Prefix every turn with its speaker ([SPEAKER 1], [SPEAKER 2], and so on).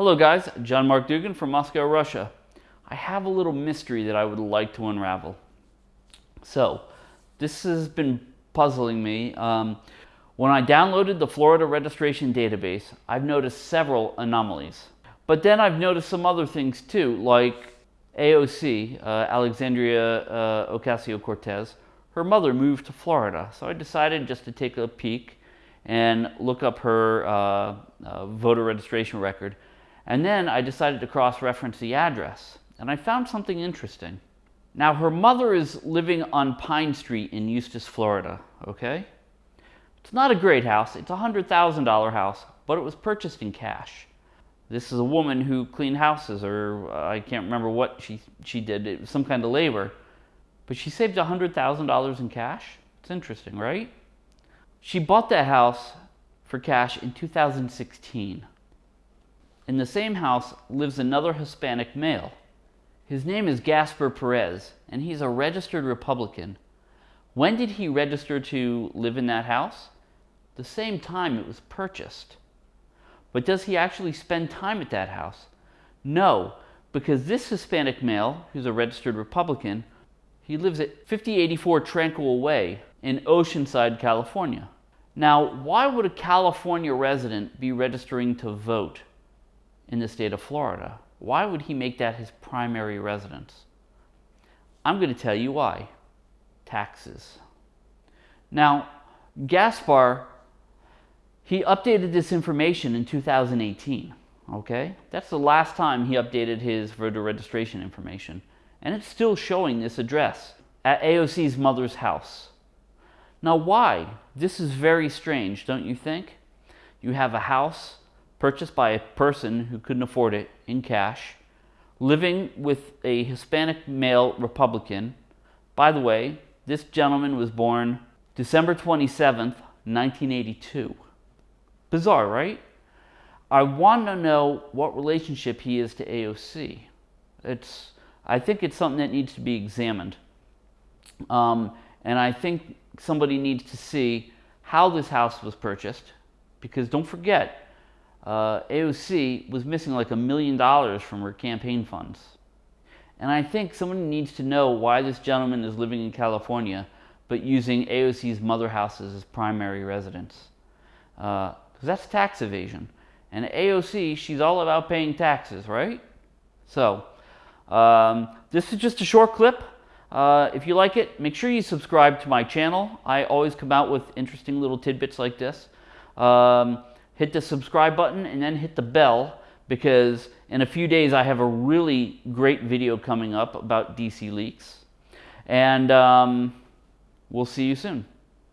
[SPEAKER 1] Hello guys, John Mark Dougan from Moscow, Russia. I have a little mystery that I would like to unravel. So, this has been puzzling me. Um, when I downloaded the Florida registration database, I've noticed several anomalies. But then I've noticed some other things too, like AOC, uh, Alexandria uh, Ocasio-Cortez, her mother moved to Florida. So I decided just to take a peek and look up her uh, uh voter registration record. And then I decided to cross-reference the address. And I found something interesting. Now, her mother is living on Pine Street in Eustis, Florida, okay? It's not a great house. It's a $100,000 house, but it was purchased in cash. This is a woman who cleaned houses, or uh, I can't remember what she, she did. It was some kind of labor. But she saved a $100,000 in cash. It's interesting, right? She bought that house for cash in 2016. In the same house lives another Hispanic male. His name is Gasper Perez, and he's a registered Republican. When did he register to live in that house? The same time it was purchased. But does he actually spend time at that house? No, because this Hispanic male, who's a registered Republican, he lives at 5084 Tranquil Way in Oceanside, California. Now, why would a California resident be registering to vote? In the state of Florida. Why would he make that his primary residence? I'm going to tell you why. Taxes. Now, Gaspar, he updated this information in 2018. Okay? That's the last time he updated his voter registration information. And it's still showing this address at AOC's mother's house. Now, why? This is very strange, don't you think? You have a house purchased by a person who couldn't afford it in cash, living with a Hispanic male Republican. By the way, this gentleman was born December 27th, 1982. Bizarre, right? I want to know what relationship he is to AOC. It's, I think it's something that needs to be examined. Um, and I think somebody needs to see how this house was purchased, because don't forget, uh, AOC was missing like a million dollars from her campaign funds. And I think someone needs to know why this gentleman is living in California but using AOC's mother house as his primary residence. Because uh, that's tax evasion. And AOC, she's all about paying taxes, right? So, um, this is just a short clip. Uh, if you like it, make sure you subscribe to my channel. I always come out with interesting little tidbits like this. Um, hit the subscribe button and then hit the bell because in a few days I have a really great video coming up about DC leaks. And um, we'll see you soon.